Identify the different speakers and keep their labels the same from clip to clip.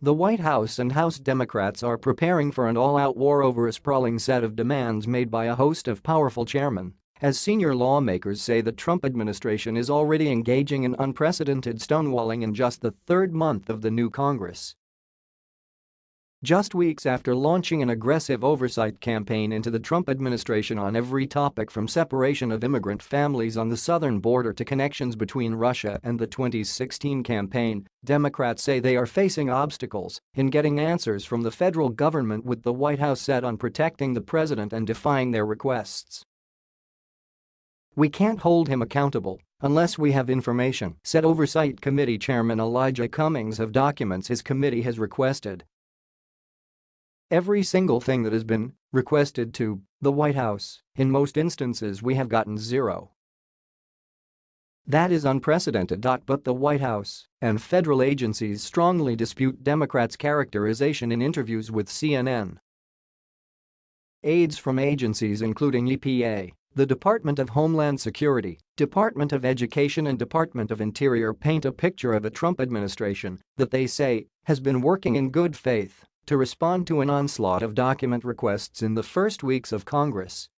Speaker 1: The White House and House Democrats are preparing for an all-out war over a sprawling set of demands made by a host of powerful chairmen as senior lawmakers say the Trump administration is already engaging in unprecedented stonewalling in just the third month of the new Congress. Just weeks after launching an aggressive oversight campaign into the Trump administration on every topic from separation of immigrant families on the southern border to connections between Russia and the 2016 campaign, Democrats say they are facing obstacles in getting answers from the federal government with the White House set on protecting the president and defying their requests. We can't hold him accountable unless we have information, said Oversight Committee Chairman Elijah Cummings of documents his committee has requested Every single thing that has been requested to the White House, in most instances we have gotten zero. That is unprecedented. But the White House and federal agencies strongly dispute Democrats' characterization in interviews with CNN. Aides from agencies including EPA, the Department of Homeland Security, Department of Education and Department of Interior paint a picture of a Trump administration that they say has been working in good faith to respond to an onslaught of document requests in the first weeks of Congress.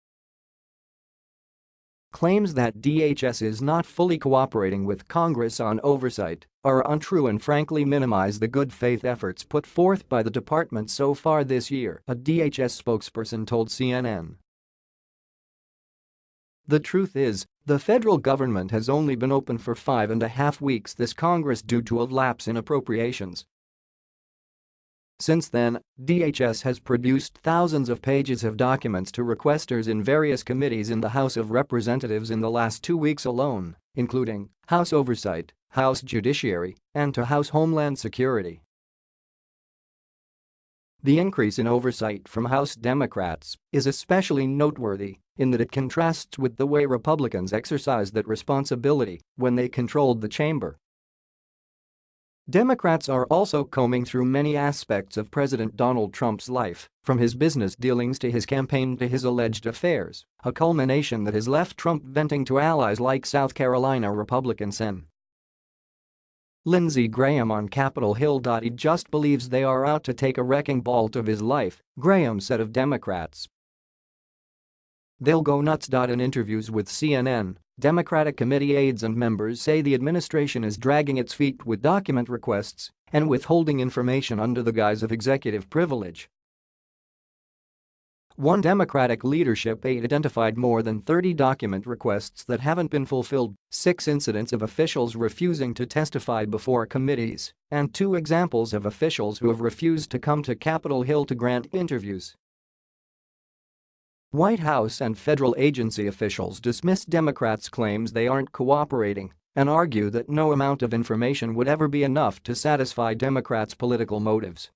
Speaker 1: Claims that DHS is not fully cooperating with Congress on oversight are untrue and frankly minimize the good faith efforts put forth by the department so far this year, a DHS spokesperson told CNN. The truth is, the federal government has only been open for five and a half weeks this Congress due to a lapse in appropriations since then, DHS has produced thousands of pages of documents to requesters in various committees in the House of Representatives in the last two weeks alone, including House Oversight, House Judiciary, and to House Homeland Security. The increase in oversight from House Democrats is especially noteworthy in that it contrasts with the way Republicans exercised that responsibility when they controlled the chamber Democrats are also combing through many aspects of President Donald Trump's life, from his business dealings to his campaign to his alleged affairs, a culmination that has left Trump venting to allies like South Carolina Republican Sen. Lindsey Graham on Capitol Hill. He just believes they are out to take a wrecking ball of his life, Graham said of Democrats. They'll go nuts. In interviews with CNN, Democratic committee aides and members say the administration is dragging its feet with document requests and withholding information under the guise of executive privilege. One Democratic leadership aide identified more than 30 document requests that haven't been fulfilled, six incidents of officials refusing to testify before committees, and two examples of officials who have refused to come to Capitol Hill to grant interviews. White House and federal agency officials dismiss Democrats' claims they aren't cooperating and argue that no amount of information would ever be enough to satisfy Democrats' political motives.